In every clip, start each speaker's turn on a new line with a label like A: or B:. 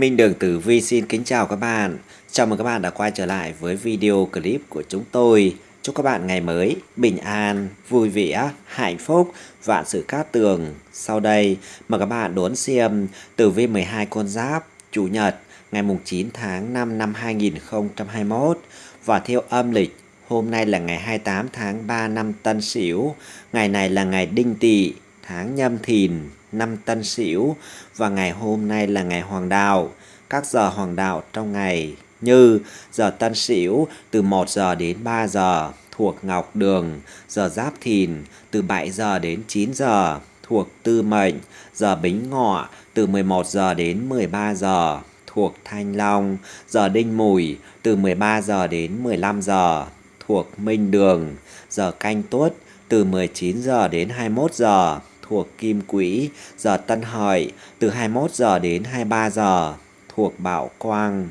A: Minh Đường Tử Vi xin kính chào các bạn. Chào mừng các bạn đã quay trở lại với video clip của chúng tôi. Chúc các bạn ngày mới bình an, vui vẻ, hạnh phúc, vạn sự cát tường. Sau đây, mời các bạn đón xem Tử Vi 12 con giáp Chủ nhật ngày 9 tháng 5 năm 2021 và theo âm lịch Hôm nay là ngày 28 tháng 3 năm Tân Sửu, ngày này là ngày Đinh Tỵ, tháng Nhâm Thìn, năm Tân Sửu và ngày hôm nay là ngày Hoàng Đạo. Các giờ Hoàng Đạo trong ngày như giờ Tân Sửu từ 1 giờ đến 3 giờ thuộc Ngọc Đường, giờ Giáp Thìn từ 7 giờ đến 9 giờ thuộc Tư Mệnh, giờ Bính Ngọ từ 11 giờ đến 13 giờ thuộc Thanh Long, giờ Đinh Mùi từ 13 giờ đến 15 giờ thuộc Minh Đường, giờ Canh Tuất từ 19 giờ đến 21 giờ thuộc Kim Quỹ, giờ Tân Hợi từ 21 giờ đến 23 giờ thuộc Bảo Quang.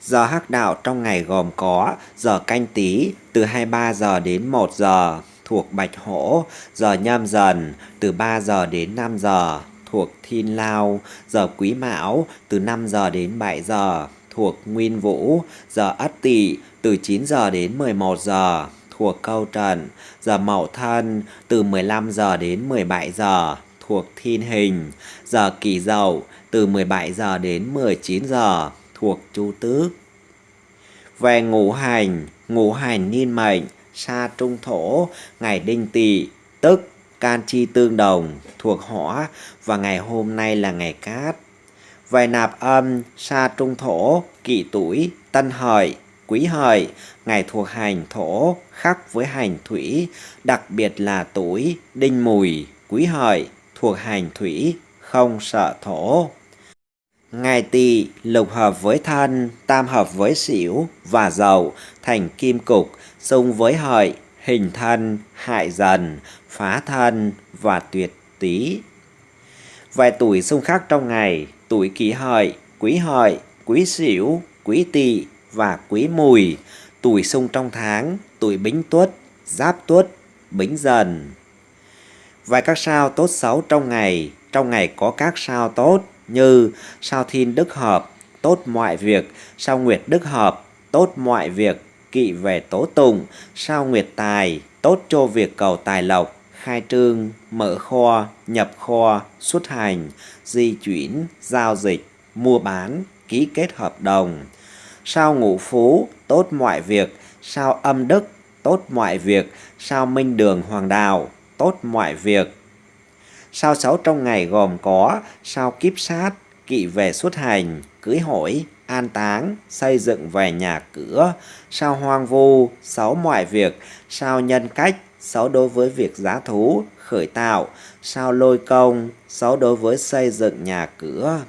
A: Giờ hắc đạo trong ngày gồm có giờ canh tí từ 23 giờ đến 1 giờ thuộc Bạch Hổ, giờ nhâm dần từ 3 giờ đến 5 giờ thuộc Thiên Lao, giờ Quý Mão từ 5 giờ đến 7 giờ thuộc Nguyên Vũ, giờ Ất Tỵ từ 9 giờ đến 11 giờ thuộc câu trần, giờ mậu thân từ 15 giờ đến 17 giờ thuộc thiên hình, giờ kỷ dậu từ 17 giờ đến 19 giờ thuộc chu tước. Về ngũ hành, ngũ hành niên mệnh, sa trung thổ, ngày đinh tỵ, tức can chi tương đồng thuộc hỏa và ngày hôm nay là ngày cát. Về nạp âm, sa trung thổ, kỷ tuổi, tân hợi, quý hợi, ngày thuộc hành thổ khắc với hành thủy, đặc biệt là tuổi đinh mùi, quý hợi thuộc hành thủy, không sợ thổ. Ngày tỵ lục hợp với thân, tam hợp với xỉu và dậu thành kim cục, xung với hợi, hình thân, hại dần, phá thân và tuyệt tý. Vài tuổi xung khắc trong ngày, tuổi kỷ hợi, quý hợi, quý sửu, quý tỵ và quý mùi, tuổi xung trong tháng, tuổi bính tuất, giáp tuất, bính dần. Vài các sao tốt xấu trong ngày, trong ngày có các sao tốt như sao thiên đức hợp, tốt mọi việc, sao nguyệt đức hợp, tốt mọi việc, kỵ về tố tụng, sao nguyệt tài, tốt cho việc cầu tài lộc, khai trương, mở kho, nhập kho, xuất hành, di chuyển, giao dịch, mua bán, ký kết hợp đồng. Sao ngũ phú, tốt mọi việc, sao âm đức, tốt mọi việc, sao minh đường hoàng đạo, tốt mọi việc. Sao sáu trong ngày gồm có sao kiếp sát, kỵ về xuất hành, cưới hỏi, an táng, xây dựng về nhà cửa, sao hoang vu, sáu mọi việc, sao nhân cách, sáu đối với việc giá thú, khởi tạo, sao lôi công, sáu đối với xây dựng nhà cửa.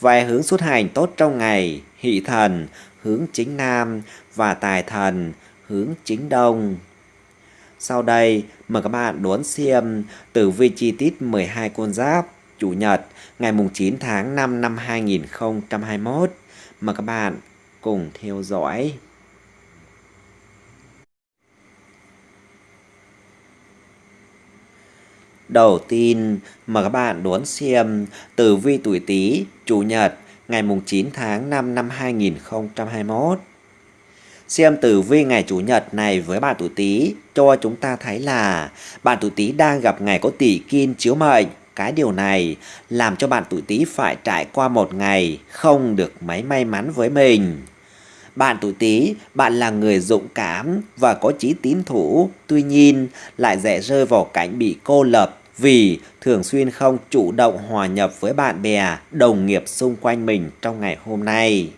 A: Vài hướng xuất hành tốt trong ngày, hỷ thần, hướng chính nam và tài thần, hướng chính đông. Sau đây, mời các bạn đón xem tử vi chi tiết 12 con giáp Chủ nhật ngày 9 tháng 5 năm 2021. Mời các bạn cùng theo dõi. Đầu tiên, mời các bạn đón xem tử vi tuổi Tý Chủ nhật ngày 9 tháng 5 năm 2021. Xem tử vi ngày Chủ nhật này với bạn tuổi Tý cho chúng ta thấy là bạn tuổi Tý đang gặp ngày có tỷ kim chiếu mệnh. Cái điều này làm cho bạn tuổi Tý phải trải qua một ngày không được mấy may mắn với mình. Bạn tuổi Tý, bạn là người dũng cảm và có chí tín thủ, tuy nhiên lại dễ rơi vào cảnh bị cô lập vì thường xuyên không chủ động hòa nhập với bạn bè, đồng nghiệp xung quanh mình trong ngày hôm nay.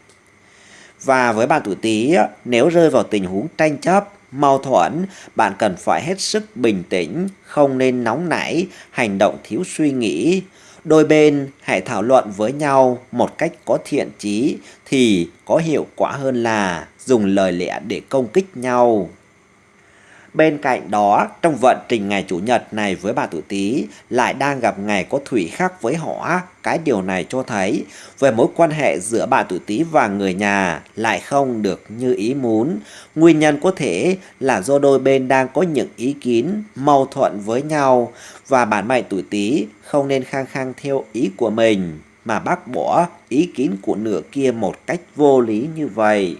A: Và với bạn tuổi Tý, nếu rơi vào tình huống tranh chấp, mâu thuẫn, bạn cần phải hết sức bình tĩnh, không nên nóng nảy, hành động thiếu suy nghĩ. Đôi bên hãy thảo luận với nhau một cách có thiện chí thì có hiệu quả hơn là dùng lời lẽ để công kích nhau. Bên cạnh đó, trong vận trình ngày Chủ nhật này với bà tuổi Tý lại đang gặp ngày có thủy khắc với họ Cái điều này cho thấy về mối quan hệ giữa bà tuổi Tý và người nhà lại không được như ý muốn. Nguyên nhân có thể là do đôi bên đang có những ý kiến mâu thuẫn với nhau và bản mệnh tuổi Tý không nên khăng khăng theo ý của mình mà bác bỏ ý kiến của nửa kia một cách vô lý như vậy.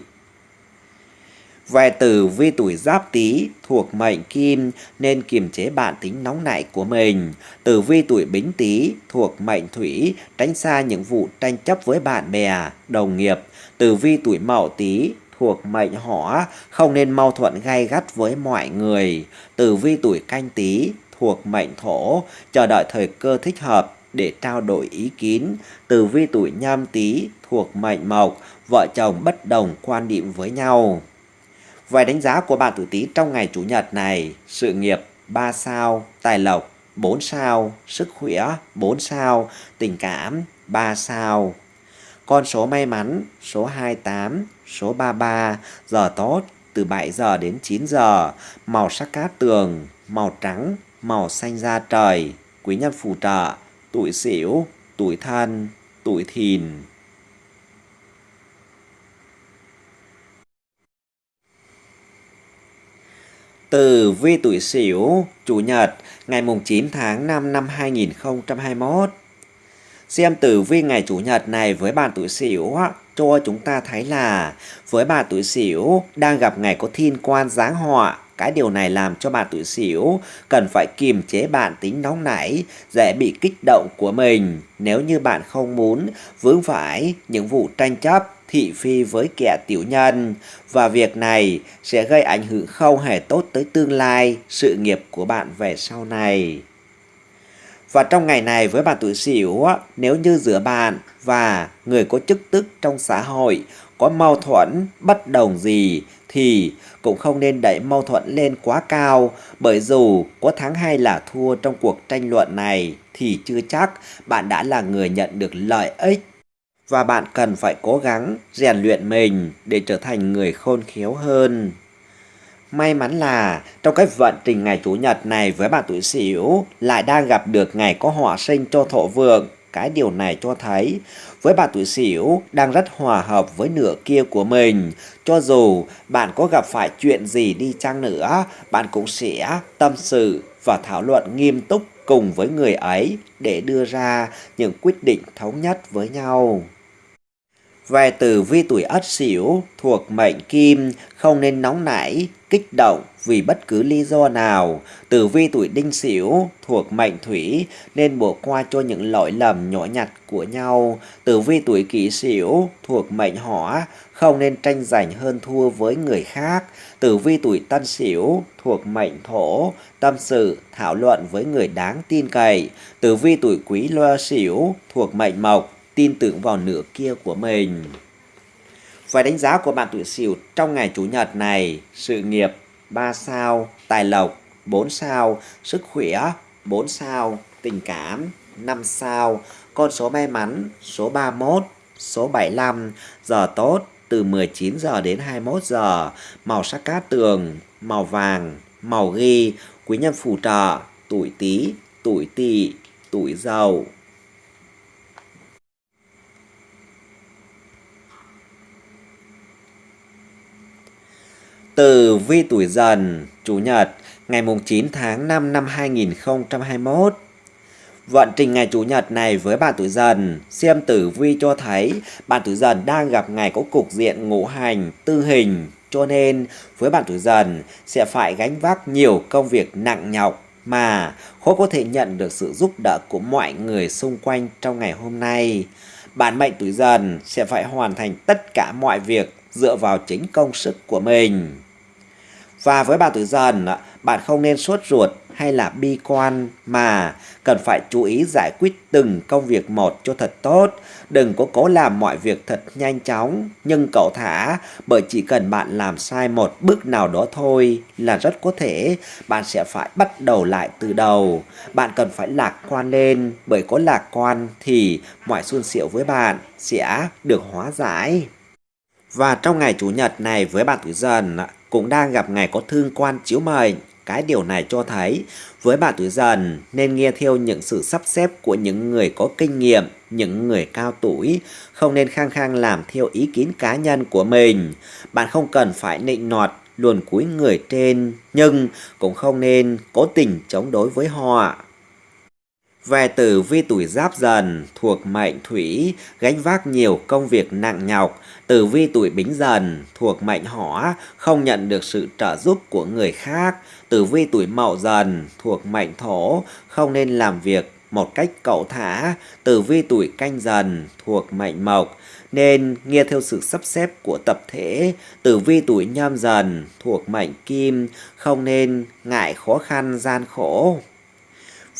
A: Về tử vi tuổi giáp tý thuộc mệnh kim nên kiềm chế bản tính nóng nảy của mình. Tử vi tuổi bính tý thuộc mệnh thủy tránh xa những vụ tranh chấp với bạn bè, đồng nghiệp. Tử vi tuổi mậu tý thuộc mệnh hỏa không nên mâu thuẫn gay gắt với mọi người. Tử vi tuổi canh tý thuộc mệnh thổ chờ đợi thời cơ thích hợp để trao đổi ý kiến. Tử vi tuổi nhâm tý thuộc mệnh mộc vợ chồng bất đồng quan điểm với nhau. Vậy đánh giá của bạn tử tý trong ngày Chủ nhật này, sự nghiệp 3 sao, tài lộc 4 sao, sức khỏe 4 sao, tình cảm 3 sao. Con số may mắn số 28, số 33, giờ tốt từ 7 giờ đến 9 giờ, màu sắc cát tường, màu trắng, màu xanh da trời, quý nhân phù trợ, tuổi xỉu, tuổi thân, tuổi thìn. Từ vi tuổi Sửu, Chủ nhật, ngày mùng 9 tháng 5 năm 2021. Xem tử vi ngày Chủ nhật này với bạn tuổi Sửu cho chúng ta thấy là với bạn tuổi Sửu đang gặp ngày có thiên quan giáng họa cái điều này làm cho bạn tuổi Sửu cần phải kiềm chế bản tính nóng nảy, dễ bị kích động của mình. Nếu như bạn không muốn vướng phải những vụ tranh chấp thị phi với kẻ tiểu nhân và việc này sẽ gây ảnh hưởng không hề tốt tới tương lai sự nghiệp của bạn về sau này. Và trong ngày này với bạn tuổi Sửu, nếu như giữa bạn và người có chức tức trong xã hội có mâu thuẫn, bất đồng gì thì cũng không nên đẩy mâu thuẫn lên quá cao bởi dù có thắng hay là thua trong cuộc tranh luận này thì chưa chắc bạn đã là người nhận được lợi ích và bạn cần phải cố gắng rèn luyện mình để trở thành người khôn khéo hơn. May mắn là trong cái vận trình ngày Chủ nhật này với bạn tuổi Sửu lại đang gặp được ngày có họa sinh cho thổ vượng. Cái điều này cho thấy với bạn tuổi Sửu đang rất hòa hợp với nửa kia của mình. Cho dù bạn có gặp phải chuyện gì đi chăng nữa, bạn cũng sẽ tâm sự và thảo luận nghiêm túc cùng với người ấy để đưa ra những quyết định thống nhất với nhau. Về tử vi tuổi ất xỉu thuộc mệnh kim không nên nóng nảy, kích động vì bất cứ lý do nào. Tử vi tuổi đinh xỉu thuộc mệnh thủy nên bỏ qua cho những lỗi lầm nhỏ nhặt của nhau. Tử vi tuổi kỷ xỉu thuộc mệnh hỏa không nên tranh giành hơn thua với người khác. Tử vi tuổi tân xỉu thuộc mệnh thổ tâm sự thảo luận với người đáng tin cậy. Tử vi tuổi quý loa xỉu thuộc mệnh mộc tin tưởng vào nửa kia của mình. Vài đánh giá của bạn tuổi Sửu trong ngày Chủ nhật này, sự nghiệp 3 sao, tài lộc 4 sao, sức khỏe 4 sao, tình cảm 5 sao, con số may mắn số 31, số 75, giờ tốt từ 19 giờ đến 21 giờ, màu sắc cát tường, màu vàng, màu ghi, quý nhân phù trợ, tuổi Tý, tuổi Tỵ, tuổi Dậu. Tử vi tuổi dần, Chủ nhật, ngày 9 tháng 5 năm 2021. Vận trình ngày Chủ nhật này với bạn tuổi dần, xem tử vi cho thấy bạn tuổi dần đang gặp ngày có cục diện ngũ hành, tư hình. Cho nên với bạn tuổi dần sẽ phải gánh vác nhiều công việc nặng nhọc mà khó có thể nhận được sự giúp đỡ của mọi người xung quanh trong ngày hôm nay. Bạn mệnh tuổi dần sẽ phải hoàn thành tất cả mọi việc dựa vào chính công sức của mình. Và với bạn tuổi dần, bạn không nên sốt ruột hay là bi quan mà cần phải chú ý giải quyết từng công việc một cho thật tốt. Đừng có cố làm mọi việc thật nhanh chóng, nhưng cậu thả bởi chỉ cần bạn làm sai một bước nào đó thôi là rất có thể bạn sẽ phải bắt đầu lại từ đầu. Bạn cần phải lạc quan lên bởi có lạc quan thì mọi xuân xỉu với bạn sẽ được hóa giải. Và trong ngày Chủ nhật này với bạn tuổi dần cũng đang gặp ngày có thương quan chiếu mệnh. Cái điều này cho thấy với bạn tuổi dần nên nghe theo những sự sắp xếp của những người có kinh nghiệm, những người cao tuổi, không nên khăng khăng làm theo ý kiến cá nhân của mình. Bạn không cần phải nịnh nọt luồn cúi người trên, nhưng cũng không nên cố tình chống đối với họ. Về tử vi tuổi giáp dần thuộc mệnh thủy, gánh vác nhiều công việc nặng nhọc. Tử vi tuổi bính dần thuộc mệnh hỏa, không nhận được sự trợ giúp của người khác. Tử vi tuổi mậu dần thuộc mệnh thổ, không nên làm việc một cách cậu thả. Tử vi tuổi canh dần thuộc mệnh mộc, nên nghe theo sự sắp xếp của tập thể. Tử vi tuổi nhâm dần thuộc mệnh kim, không nên ngại khó khăn gian khổ.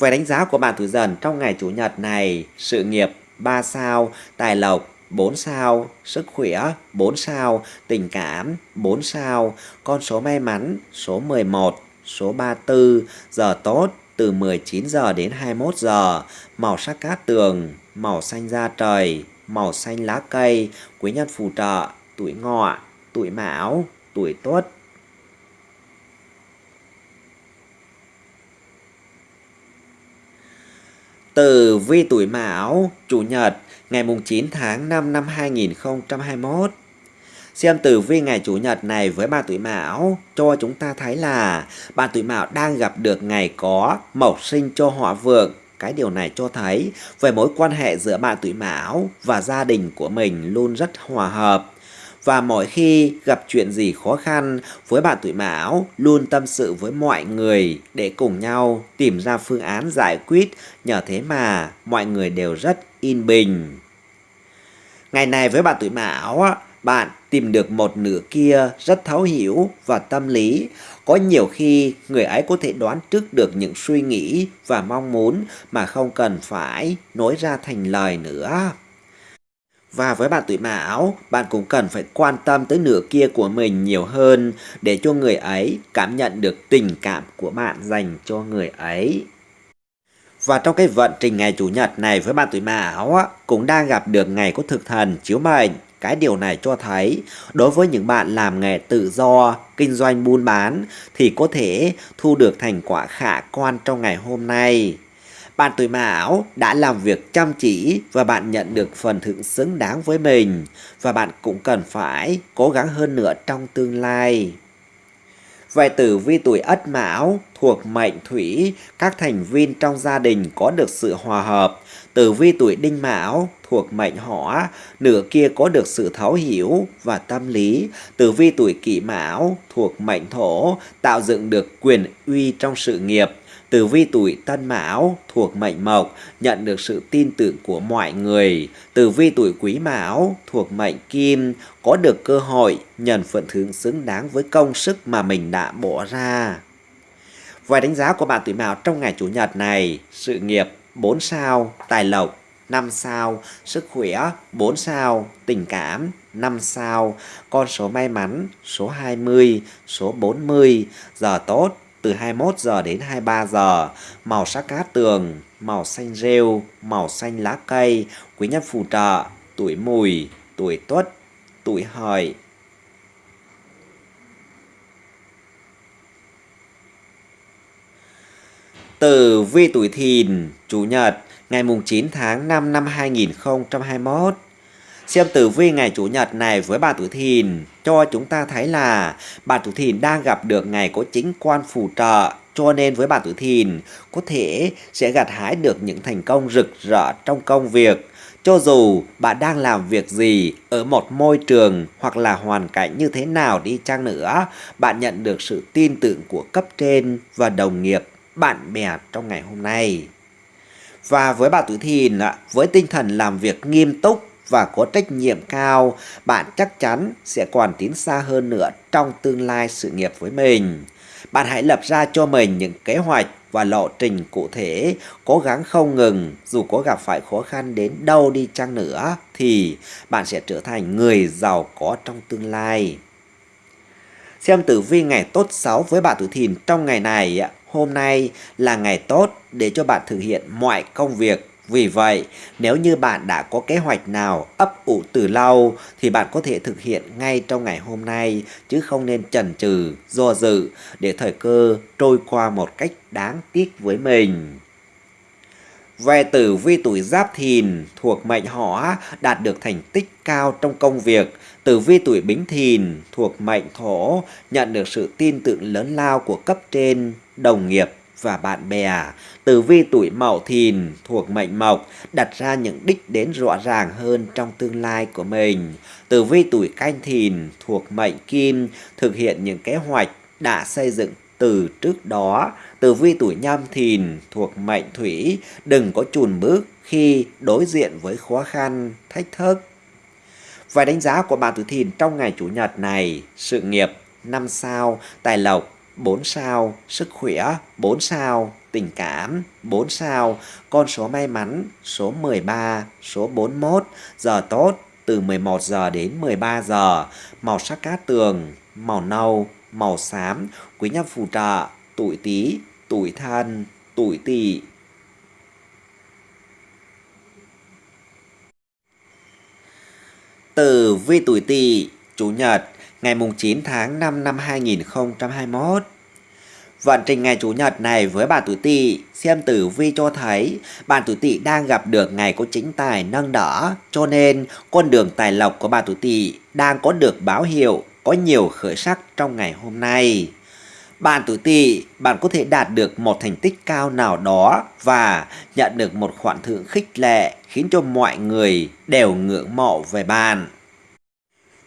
A: Về đánh giá của bạn tuổi dần trong ngày Chủ nhật này, sự nghiệp 3 sao, tài lộc 4 sao, sức khỏe 4 sao, tình cảm 4 sao, con số may mắn số 11, số 34, giờ tốt từ 19 giờ đến 21 giờ, màu sắc cát tường, màu xanh da trời, màu xanh lá cây, quý nhân phù trợ, tuổi ngọ, tuổi mão, tuổi tuất, từ vi tuổi Mão, Chủ nhật, ngày 9 tháng 5 năm 2021. Xem tử vi ngày Chủ nhật này với ba tuổi Mão cho chúng ta thấy là bạn tuổi Mão đang gặp được ngày có mộc sinh cho họ vượng. Cái điều này cho thấy về mối quan hệ giữa bạn tuổi Mão và gia đình của mình luôn rất hòa hợp và mỗi khi gặp chuyện gì khó khăn với bạn tuổi mão, luôn tâm sự với mọi người để cùng nhau tìm ra phương án giải quyết. Nhờ thế mà, mọi người đều rất yên bình. Ngày này với bạn tuổi mão bạn tìm được một nửa kia rất thấu hiểu và tâm lý. Có nhiều khi người ấy có thể đoán trước được những suy nghĩ và mong muốn mà không cần phải nói ra thành lời nữa và với bạn tuổi mão, bạn cũng cần phải quan tâm tới nửa kia của mình nhiều hơn để cho người ấy cảm nhận được tình cảm của bạn dành cho người ấy. Và trong cái vận trình ngày Chủ nhật này với bạn tuổi Mão cũng đang gặp được ngày có thực thần chiếu mệnh. Cái điều này cho thấy đối với những bạn làm nghề tự do, kinh doanh buôn bán thì có thể thu được thành quả khả quan trong ngày hôm nay. Bạn tuổi mão đã làm việc chăm chỉ và bạn nhận được phần thưởng xứng đáng với mình và bạn cũng cần phải cố gắng hơn nữa trong tương lai. Về tử vi tuổi ất mão thuộc mệnh thủy, các thành viên trong gia đình có được sự hòa hợp. Tử vi tuổi đinh mão thuộc mệnh hỏa, nửa kia có được sự thấu hiểu và tâm lý. Tử vi tuổi kỷ mão thuộc mệnh thổ, tạo dựng được quyền uy trong sự nghiệp. Tử vi tuổi Tân Mão thuộc mệnh Mộc nhận được sự tin tưởng của mọi người. Tử vi tuổi Quý Mão thuộc mệnh Kim có được cơ hội nhận phần thưởng xứng đáng với công sức mà mình đã bỏ ra. Vài đánh giá của bạn tuổi Mão trong ngày Chủ nhật này, sự nghiệp 4 sao, tài lộc 5 sao, sức khỏe 4 sao, tình cảm 5 sao, con số may mắn số 20, số 40, giờ tốt từ 21 giờ đến 23 giờ, màu sắc cát tường, màu xanh rêu, màu xanh lá cây, quý nhân phù trợ, tuổi mùi, tuổi tuất, tuổi hợi. Tử vi tuổi thìn, Chủ nhật, ngày mùng 9 tháng 5 năm 2021. Xem tử vi ngày Chủ nhật này với bà tuổi thìn cho chúng ta thấy là bà tuổi thìn đang gặp được ngày có chính quan phù trợ cho nên với bà tuổi thìn có thể sẽ gặt hái được những thành công rực rỡ trong công việc. Cho dù bạn đang làm việc gì ở một môi trường hoặc là hoàn cảnh như thế nào đi chăng nữa, bạn nhận được sự tin tưởng của cấp trên và đồng nghiệp, bạn bè trong ngày hôm nay. Và với bà tuổi thìn, với tinh thần làm việc nghiêm túc và có trách nhiệm cao, bạn chắc chắn sẽ còn tiến xa hơn nữa trong tương lai sự nghiệp với mình. Bạn hãy lập ra cho mình những kế hoạch và lộ trình cụ thể, cố gắng không ngừng, dù có gặp phải khó khăn đến đâu đi chăng nữa, thì bạn sẽ trở thành người giàu có trong tương lai. Xem tử vi ngày tốt xấu với bạn tuổi thìn trong ngày này, hôm nay là ngày tốt để cho bạn thực hiện mọi công việc vì vậy, nếu như bạn đã có kế hoạch nào ấp ủ từ lâu thì bạn có thể thực hiện ngay trong ngày hôm nay chứ không nên chần chừ, do dự để thời cơ trôi qua một cách đáng tiếc với mình. Về tử vi tuổi giáp thìn thuộc mệnh hỏa đạt được thành tích cao trong công việc. Tử vi tuổi bính thìn thuộc mệnh thổ nhận được sự tin tưởng lớn lao của cấp trên, đồng nghiệp và bạn bè. Tử vi tuổi Mậu Thìn thuộc mệnh Mộc đặt ra những đích đến rõ ràng hơn trong tương lai của mình. Tử vi tuổi Canh Thìn thuộc mệnh Kim thực hiện những kế hoạch đã xây dựng từ trước đó. Tử vi tuổi Nhâm Thìn thuộc mệnh Thủy đừng có chùn bước khi đối diện với khó khăn, thách thức. Và đánh giá của bạn tuổi Thìn trong ngày Chủ nhật này, sự nghiệp năm sao, tài lộc 4 sao, sức khỏe 4 sao, tình cảm 4 sao, con số may mắn số 13, số 41, giờ tốt từ 11 giờ đến 13 giờ, màu sắc cát tường, màu nâu, màu xám, quý nhân phù trợ, tuổi Tý, tuổi Thân, tuổi Tỵ. Tử vi tuổi Tỵ, Chủ nhật, ngày 9 tháng 5 năm 2021. Vận trình ngày Chủ nhật này với bạn tuổi Tỵ, xem tử vi cho thấy bạn tuổi Tỵ đang gặp được ngày có chính tài nâng đỡ, cho nên con đường tài lộc của bạn tuổi Tỵ đang có được báo hiệu có nhiều khởi sắc trong ngày hôm nay. Bạn tuổi Tỵ, bạn có thể đạt được một thành tích cao nào đó và nhận được một khoản thưởng khích lệ khiến cho mọi người đều ngưỡng mộ về bạn.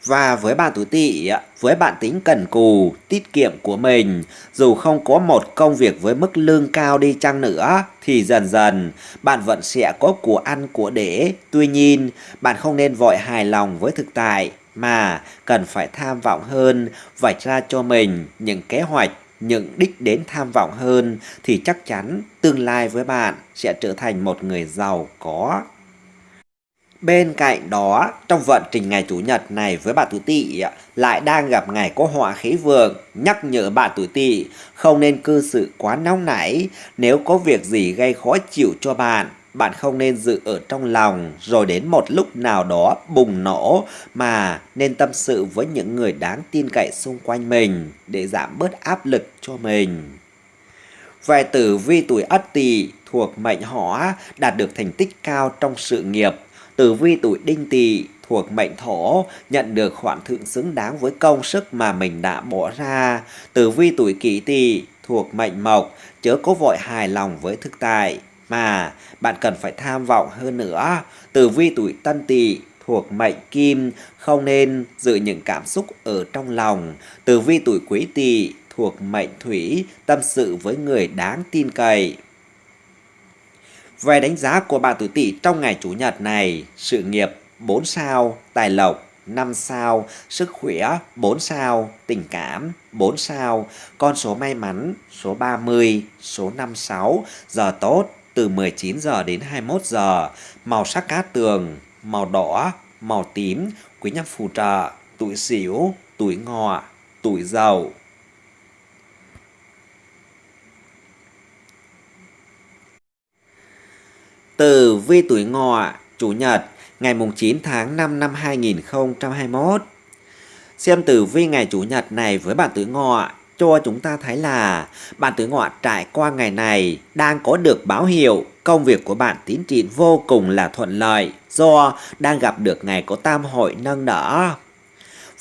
A: Và với bạn tuổi tỵ, với bạn tính cần cù, tiết kiệm của mình, dù không có một công việc với mức lương cao đi chăng nữa, thì dần dần bạn vẫn sẽ có của ăn của để. Tuy nhiên, bạn không nên vội hài lòng với thực tại, mà cần phải tham vọng hơn, vạch ra cho mình những kế hoạch, những đích đến tham vọng hơn, thì chắc chắn tương lai với bạn sẽ trở thành một người giàu có. Bên cạnh đó, trong vận trình ngày Chủ nhật này với bạn tuổi tỵ lại đang gặp ngày có họa khí vượng, nhắc nhở bạn tuổi tỵ không nên cư xử quá nóng nảy, nếu có việc gì gây khó chịu cho bạn, bạn không nên giữ ở trong lòng. Rồi đến một lúc nào đó bùng nổ mà nên tâm sự với những người đáng tin cậy xung quanh mình để giảm bớt áp lực cho mình. Về tử vi tuổi Ất Tỵ thuộc mệnh hỏa đạt được thành tích cao trong sự nghiệp. Tử vi tuổi đinh tỵ thuộc mệnh thổ, nhận được khoản thưởng xứng đáng với công sức mà mình đã bỏ ra. Tử vi tuổi kỷ tỵ thuộc mệnh mộc, chớ có vội hài lòng với thực tại mà, bạn cần phải tham vọng hơn nữa. Tử vi tuổi tân tỵ thuộc mệnh kim, không nên giữ những cảm xúc ở trong lòng. Tử vi tuổi quý tỵ thuộc mệnh thủy, tâm sự với người đáng tin cậy. Về đánh giá của bạn tuổi Tỵ trong ngày Chủ nhật này, sự nghiệp 4 sao, tài lộc 5 sao, sức khỏe 4 sao, tình cảm 4 sao, con số may mắn số 30, số 56, giờ tốt từ 19 giờ đến 21 giờ, màu sắc cát tường, màu đỏ, màu tím, quý nhân phù trợ, tuổi xỉu, tuổi ngọ, tuổi dậu. Tử vi tuổi ngọ, Chủ nhật, ngày 9 tháng 5 năm 2021. Xem tử vi ngày Chủ nhật này với bạn tuổi ngọ cho chúng ta thấy là bạn tuổi ngọ trải qua ngày này đang có được báo hiệu công việc của bạn tiến triển vô cùng là thuận lợi do đang gặp được ngày có tam hội nâng đỡ.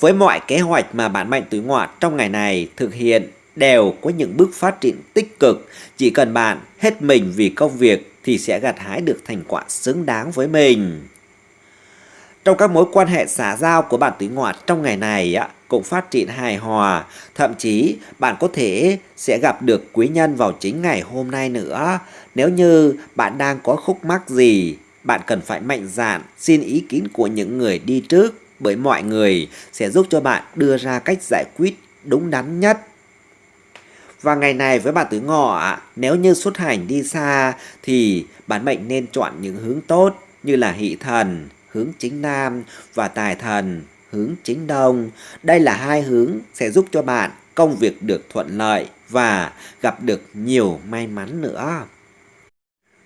A: Với mọi kế hoạch mà bạn mệnh tuổi ngọ trong ngày này thực hiện đều có những bước phát triển tích cực, chỉ cần bạn hết mình vì công việc thì sẽ gặt hái được thành quả xứng đáng với mình. Trong các mối quan hệ xã giao của bạn tuổi ngọ trong ngày này cũng phát triển hài hòa, thậm chí bạn có thể sẽ gặp được quý nhân vào chính ngày hôm nay nữa. Nếu như bạn đang có khúc mắc gì, bạn cần phải mạnh dạn xin ý kiến của những người đi trước bởi mọi người sẽ giúp cho bạn đưa ra cách giải quyết đúng đắn nhất và ngày này với bạn tuổi ngọ, nếu như xuất hành đi xa thì bản mệnh nên chọn những hướng tốt như là hỷ thần, hướng chính nam và tài thần, hướng chính đông. Đây là hai hướng sẽ giúp cho bạn công việc được thuận lợi và gặp được nhiều may mắn nữa.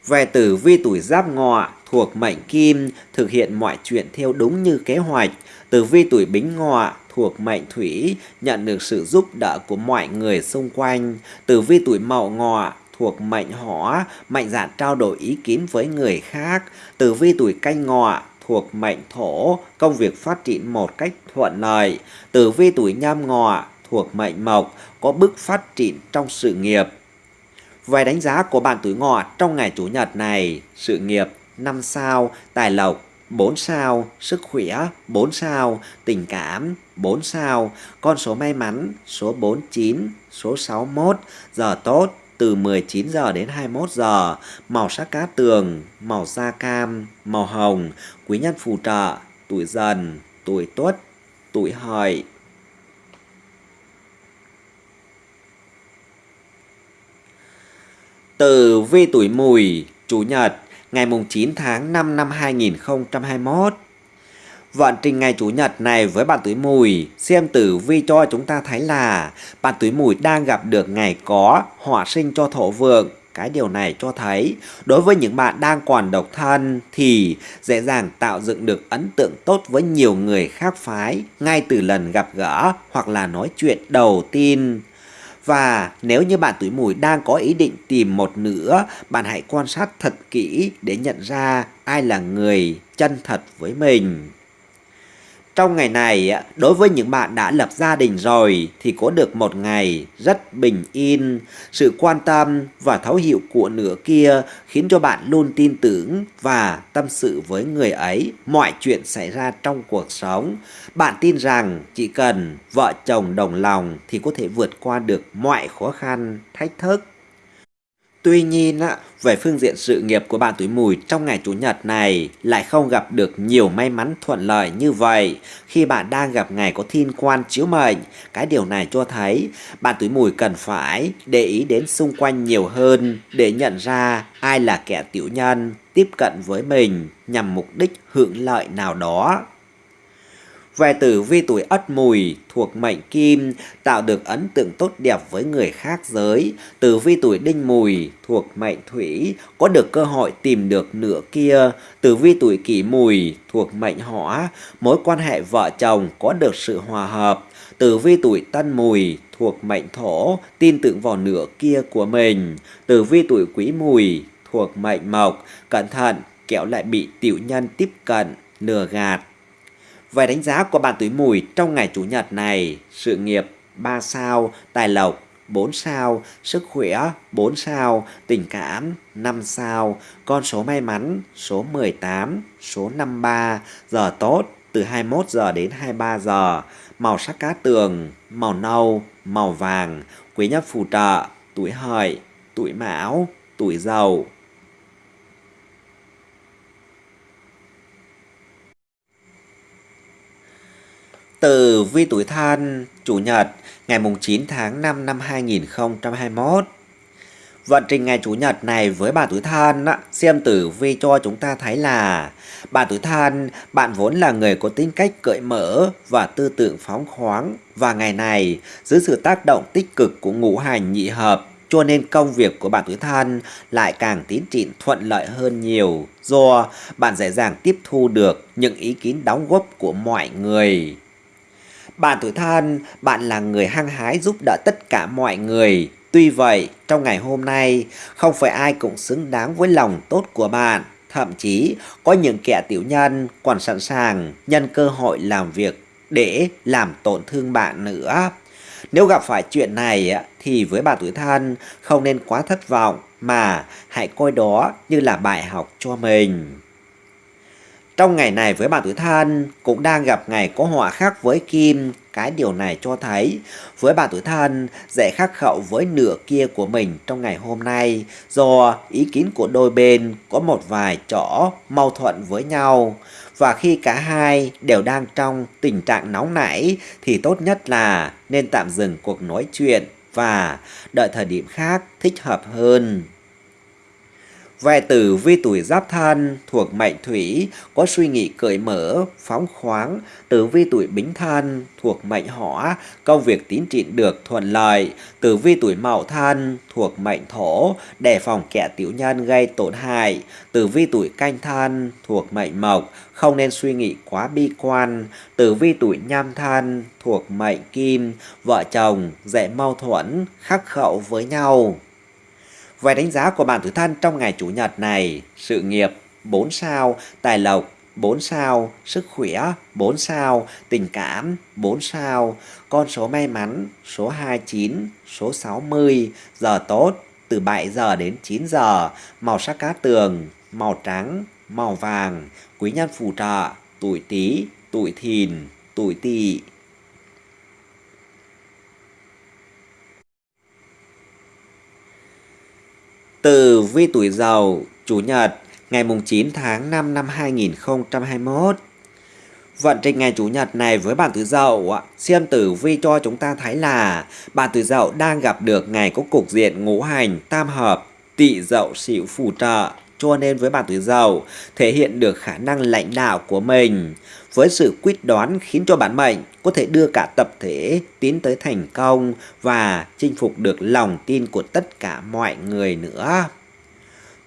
A: Về tử vi tuổi giáp ngọ thuộc mệnh kim thực hiện mọi chuyện theo đúng như kế hoạch. Tử vi tuổi bính ngọ thuộc mệnh thủy nhận được sự giúp đỡ của mọi người xung quanh. Tử vi tuổi mậu ngọ thuộc mệnh hỏa mạnh dạn trao đổi ý kiến với người khác. Tử vi tuổi canh ngọ thuộc mệnh thổ công việc phát triển một cách thuận lợi. Tử vi tuổi nhâm ngọ thuộc mệnh mộc có bước phát triển trong sự nghiệp. Về đánh giá của bạn tuổi ngọ trong ngày Chủ nhật này, sự nghiệp 5 sao, tài lộc 4 sao, sức khỏe 4 sao, tình cảm 4 sao, con số may mắn số 49, số 61, giờ tốt từ 19 giờ đến 21 giờ, màu sắc cá tường, màu da cam, màu hồng, quý nhân phù trợ, tuổi dần, tuổi tuất, tuổi hợi. Từ vi tuổi mùi, Chủ nhật, ngày 9 tháng 5 năm 2021. Vận trình ngày Chủ nhật này với bạn tuổi mùi, xem tử vi cho chúng ta thấy là bạn tuổi mùi đang gặp được ngày có họa sinh cho thổ vượng. Cái điều này cho thấy đối với những bạn đang còn độc thân thì dễ dàng tạo dựng được ấn tượng tốt với nhiều người khác phái ngay từ lần gặp gỡ hoặc là nói chuyện đầu tiên. Và nếu như bạn tuổi mùi đang có ý định tìm một nửa, bạn hãy quan sát thật kỹ để nhận ra ai là người chân thật với mình. Trong ngày này, đối với những bạn đã lập gia đình rồi thì có được một ngày rất bình yên. Sự quan tâm và thấu hiểu của nửa kia khiến cho bạn luôn tin tưởng và tâm sự với người ấy mọi chuyện xảy ra trong cuộc sống. Bạn tin rằng chỉ cần vợ chồng đồng lòng thì có thể vượt qua được mọi khó khăn, thách thức. Tuy nhiên, về phương diện sự nghiệp của bạn tuổi mùi trong ngày Chủ nhật này lại không gặp được nhiều may mắn thuận lợi như vậy khi bạn đang gặp ngày có thiên quan chiếu mệnh. Cái điều này cho thấy bạn tuổi mùi cần phải để ý đến xung quanh nhiều hơn để nhận ra ai là kẻ tiểu nhân tiếp cận với mình nhằm mục đích hưởng lợi nào đó. Về tử vi tuổi ất mùi thuộc mệnh kim tạo được ấn tượng tốt đẹp với người khác giới. Tử vi tuổi đinh mùi thuộc mệnh thủy có được cơ hội tìm được nửa kia. Tử vi tuổi kỷ mùi thuộc mệnh hỏa, mối quan hệ vợ chồng có được sự hòa hợp. Tử vi tuổi tân mùi thuộc mệnh thổ, tin tưởng vào nửa kia của mình. Tử vi tuổi quý mùi thuộc mệnh mộc, cẩn thận, kẻo lại bị tiểu nhân tiếp cận, lừa gạt về đánh giá của bạn tuổi mùi trong ngày Chủ nhật này, sự nghiệp 3 sao, tài lộc 4 sao, sức khỏe 4 sao, tình cảm 5 sao, con số may mắn số 18, số 53, giờ tốt từ 21 giờ đến 23 giờ, màu sắc cá tường, màu nâu, màu vàng, quý nhân phù trợ, tuổi hợi, tuổi mão, tuổi dậu. Từ vi tuổi thân, Chủ nhật, ngày 9 tháng 5 năm 2021. Vận trình ngày Chủ nhật này với bà tuổi thân, xem tử vi cho chúng ta thấy là bà tuổi thân, bạn vốn là người có tính cách cởi mở và tư tưởng phóng khoáng. Và ngày này, dưới sự tác động tích cực của ngũ hành nhị hợp, cho nên công việc của bạn tuổi thân lại càng tiến triển thuận lợi hơn nhiều do bạn dễ dàng tiếp thu được những ý kiến đóng góp của mọi người. Bạn tuổi thân, bạn là người hăng hái giúp đỡ tất cả mọi người. Tuy vậy, trong ngày hôm nay, không phải ai cũng xứng đáng với lòng tốt của bạn. Thậm chí, có những kẻ tiểu nhân còn sẵn sàng nhân cơ hội làm việc để làm tổn thương bạn nữa. Nếu gặp phải chuyện này thì với bà tuổi thân không nên quá thất vọng mà hãy coi đó như là bài học cho mình. Trong ngày này với bạn tuổi thân cũng đang gặp ngày có họa khác với Kim. Cái điều này cho thấy với bạn tuổi thân, dễ khắc khẩu với nửa kia của mình trong ngày hôm nay do ý kiến của đôi bên có một vài chỗ mâu thuẫn với nhau. Và khi cả hai đều đang trong tình trạng nóng nảy, thì tốt nhất là nên tạm dừng cuộc nói chuyện và đợi thời điểm khác thích hợp hơn. Về tử vi tuổi giáp thân thuộc mệnh thủy có suy nghĩ cởi mở, phóng khoáng. Tử vi tuổi bính thân thuộc mệnh hỏa, công việc tiến triển được thuận lợi. Tử vi tuổi mậu thân thuộc mệnh thổ, đề phòng kẻ tiểu nhân gây tổn hại. Tử vi tuổi canh thân thuộc mệnh mộc, không nên suy nghĩ quá bi quan. Tử vi tuổi nhâm thân thuộc mệnh kim, vợ chồng dễ mâu thuẫn, khắc khẩu với nhau. Về đánh giá của bạn tuổi thân trong ngày Chủ nhật này, sự nghiệp 4 sao, tài lộc 4 sao, sức khỏe 4 sao, tình cảm 4 sao, con số may mắn số 29, số 60, giờ tốt từ 7 giờ đến 9 giờ, màu sắc cá tường, màu trắng, màu vàng, quý nhân phù trợ, tuổi tí, tuổi Thìn, tuổi Tỵ. Từ vi tuổi Dậu, Chủ nhật, ngày 9 tháng 5 năm 2021. Vận trình ngày Chủ nhật này với bạn tuổi Dậu, xem tử vi cho chúng ta thấy là bạn tuổi Dậu đang gặp được ngày có cục diện ngũ hành tam hợp, tỵ Dậu xỉu phù trợ, cho nên với bạn tuổi Dậu thể hiện được khả năng lãnh đạo của mình với sự quyết đoán khiến cho bản mệnh có thể đưa cả tập thể tiến tới thành công và chinh phục được lòng tin của tất cả mọi người nữa.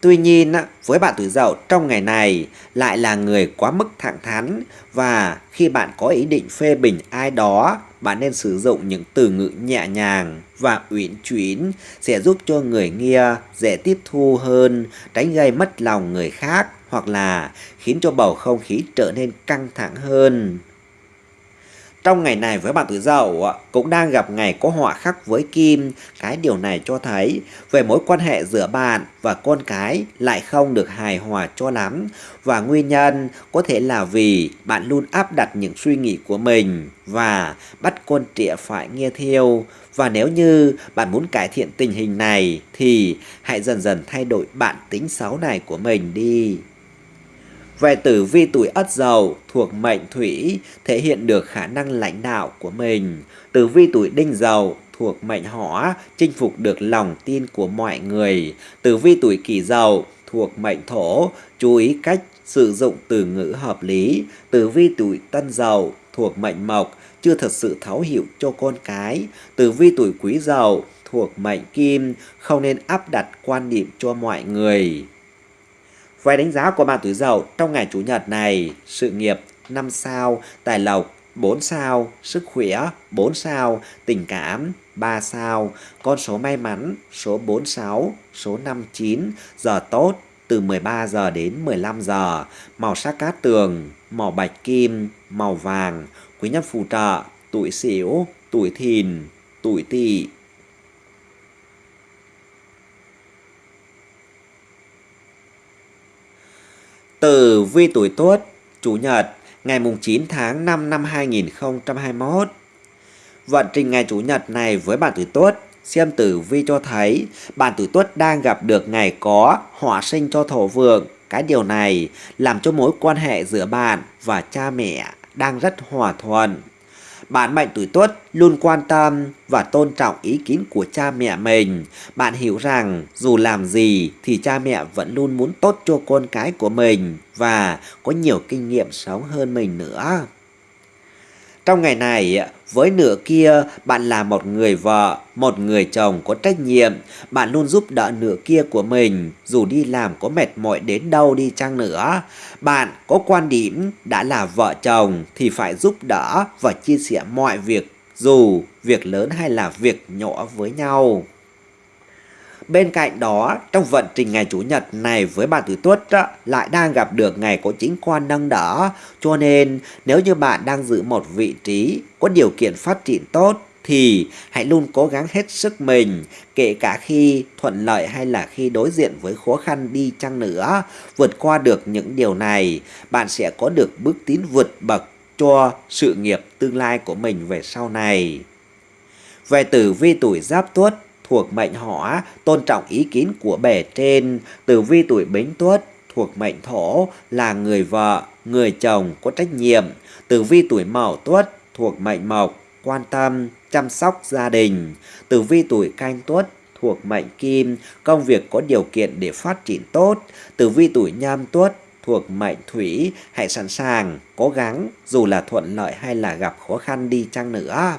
A: Tuy nhiên, với bạn tuổi dậu trong ngày này lại là người quá mức thẳng thắn và khi bạn có ý định phê bình ai đó, bạn nên sử dụng những từ ngữ nhẹ nhàng và uyển chuyển sẽ giúp cho người nghe dễ tiếp thu hơn, tránh gây mất lòng người khác hoặc là khiến cho bầu không khí trở nên căng thẳng hơn. Trong ngày này với bạn tuổi dậu cũng đang gặp ngày có họa khắc với kim. Cái điều này cho thấy về mối quan hệ giữa bạn và con cái lại không được hài hòa cho lắm. Và nguyên nhân có thể là vì bạn luôn áp đặt những suy nghĩ của mình và bắt con trẻ phải nghe theo. Và nếu như bạn muốn cải thiện tình hình này thì hãy dần dần thay đổi bản tính xấu này của mình đi. Về tử vi tuổi ất dậu thuộc mệnh thủy thể hiện được khả năng lãnh đạo của mình. Tử vi tuổi đinh dậu thuộc mệnh hỏa chinh phục được lòng tin của mọi người. Tử vi tuổi kỷ dậu thuộc mệnh thổ chú ý cách sử dụng từ ngữ hợp lý. Tử vi tuổi tân dậu thuộc mệnh mộc chưa thật sự thấu hiểu cho con cái. Tử vi tuổi quý dậu thuộc mệnh kim không nên áp đặt quan điểm cho mọi người. Vài đánh giá của bạn tuổi dậu trong ngày Chủ nhật này, sự nghiệp 5 sao, tài lộc 4 sao, sức khỏe 4 sao, tình cảm 3 sao, con số may mắn số 46, số 59, giờ tốt từ 13 giờ đến 15 giờ, màu sắc cát tường, màu bạch kim, màu vàng, quý nhân phù trợ, tuổi xỉu, tuổi thìn, tuổi tỵ. Tử vi tuổi Tuất, Chủ nhật, ngày 9 tháng 5 năm 2021. Vận trình ngày Chủ nhật này với bạn tuổi Tuất, xem tử vi cho thấy bạn tuổi Tuất đang gặp được ngày có hỏa sinh cho thổ vượng. Cái điều này làm cho mối quan hệ giữa bạn và cha mẹ đang rất hòa thuận. Bạn mệnh tuổi tuất luôn quan tâm và tôn trọng ý kiến của cha mẹ mình. Bạn hiểu rằng dù làm gì thì cha mẹ vẫn luôn muốn tốt cho con cái của mình và có nhiều kinh nghiệm sống hơn mình nữa. Trong ngày này, với nửa kia, bạn là một người vợ, một người chồng có trách nhiệm. Bạn luôn giúp đỡ nửa kia của mình, dù đi làm có mệt mỏi đến đâu đi chăng nữa. Bạn có quan điểm đã là vợ chồng thì phải giúp đỡ và chia sẻ mọi việc, dù việc lớn hay là việc nhỏ với nhau. Bên cạnh đó, trong vận trình ngày Chủ nhật này với bạn tuổi tuất lại đang gặp được ngày có chính quan nâng đỡ. Cho nên nếu như bạn đang giữ một vị trí có điều kiện phát triển tốt thì hãy luôn cố gắng hết sức mình, kể cả khi thuận lợi hay là khi đối diện với khó khăn đi chăng nữa. Vượt qua được những điều này, bạn sẽ có được bước tiến vượt bậc cho sự nghiệp tương lai của mình về sau này. Về tử vi tuổi giáp tuất thuộc mệnh hỏa, tôn trọng ý kiến của bề trên. Tử vi tuổi bính tuất thuộc mệnh thổ là người vợ, người chồng có trách nhiệm. Tử vi tuổi mậu tuất thuộc mệnh mộc, quan tâm, chăm sóc gia đình. Tử vi tuổi canh tuất thuộc mệnh kim, công việc có điều kiện để phát triển tốt. Tử vi tuổi nhâm tuất thuộc mệnh thủy, hãy sẵn sàng, cố gắng dù là thuận lợi hay là gặp khó khăn đi chăng nữa.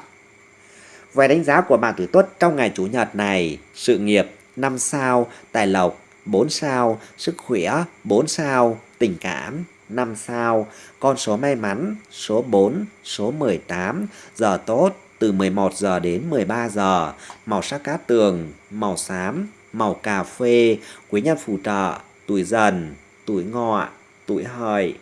A: Về đánh giá của bạn tuổi Tuất trong ngày Chủ nhật này, sự nghiệp 5 sao, tài lộc 4 sao, sức khỏe 4 sao, tình cảm 5 sao, con số may mắn số 4, số 18, giờ tốt từ 11 giờ đến 13 giờ, màu sắc cát tường, màu xám, màu cà phê, quý nhân phù trợ, tuổi dần, tuổi ngọ, tuổi hợi.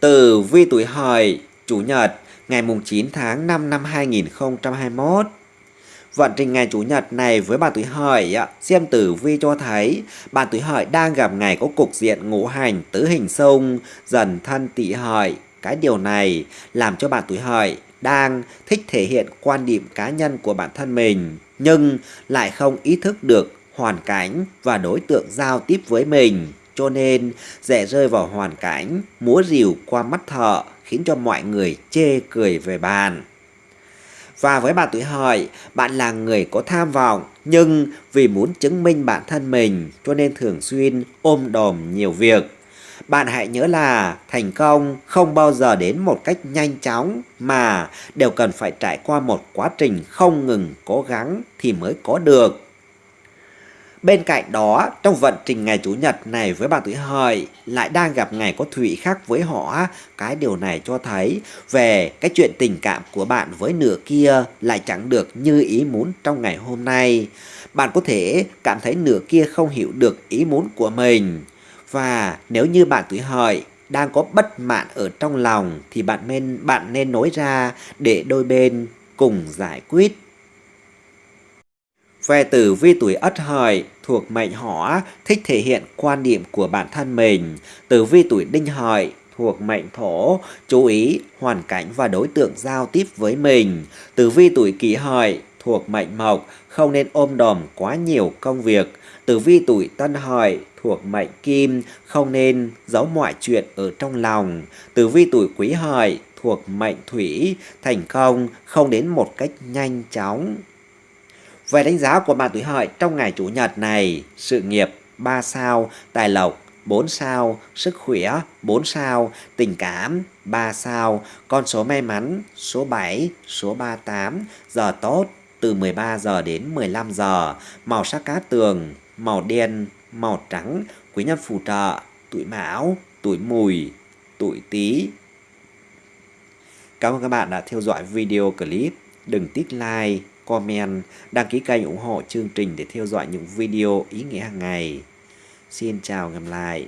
A: Tử vi tuổi hợi, chủ nhật, ngày 9 tháng 5 năm 2021. Vận trình ngày Chủ nhật này với bạn tuổi hợi xem tử vi cho thấy bạn tuổi hợi đang gặp ngày có cục diện ngũ hành tứ hình xung dần thân tỵ hợi. Cái điều này làm cho bạn tuổi hợi đang thích thể hiện quan điểm cá nhân của bản thân mình nhưng lại không ý thức được hoàn cảnh và đối tượng giao tiếp với mình cho nên dễ rơi vào hoàn cảnh múa rìu qua mắt thợ khiến cho mọi người chê cười về bạn. Và với bạn tuổi hợi, bạn là người có tham vọng nhưng vì muốn chứng minh bản thân mình cho nên thường xuyên ôm đồm nhiều việc. Bạn hãy nhớ là thành công không bao giờ đến một cách nhanh chóng mà đều cần phải trải qua một quá trình không ngừng cố gắng thì mới có được. Bên cạnh đó, trong vận trình ngày Chủ nhật này với bạn tuổi hợi lại đang gặp ngày có thủy khác với họ. Cái điều này cho thấy về cái chuyện tình cảm của bạn với nửa kia lại chẳng được như ý muốn trong ngày hôm nay. Bạn có thể cảm thấy nửa kia không hiểu được ý muốn của mình. Và nếu như bạn tuổi hợi đang có bất mãn ở trong lòng thì bạn nên bạn nên nói ra để đôi bên cùng giải quyết. Về tử vi tuổi Ất Hợi thuộc mệnh hỏa thích thể hiện quan điểm của bản thân mình. Tử vi tuổi Đinh Hợi thuộc mệnh thổ chú ý hoàn cảnh và đối tượng giao tiếp với mình. Tử vi tuổi Kỷ Hợi thuộc mệnh mộc không nên ôm đồm quá nhiều công việc. Tử vi tuổi Tân Hợi thuộc mệnh kim không nên giấu mọi chuyện ở trong lòng. Tử vi tuổi Quý Hợi thuộc mệnh thủy thành công không đến một cách nhanh chóng. Về đánh giá của bạn tuổi hợi trong ngày Chủ nhật này, sự nghiệp 3 sao, tài lộc 4 sao, sức khỏe 4 sao, tình cảm 3 sao, con số may mắn số 7, số 38, giờ tốt từ 13 giờ đến 15 giờ, màu sắc cá tường, màu đen, màu trắng, quý nhân phù trợ, tuổi mão, tuổi mùi, tuổi tí. Cảm ơn các bạn đã theo dõi video clip. Đừng tích like, comment, đăng ký kênh ủng hộ chương trình để theo dõi những video ý nghĩa hàng ngày. Xin chào gặp lại.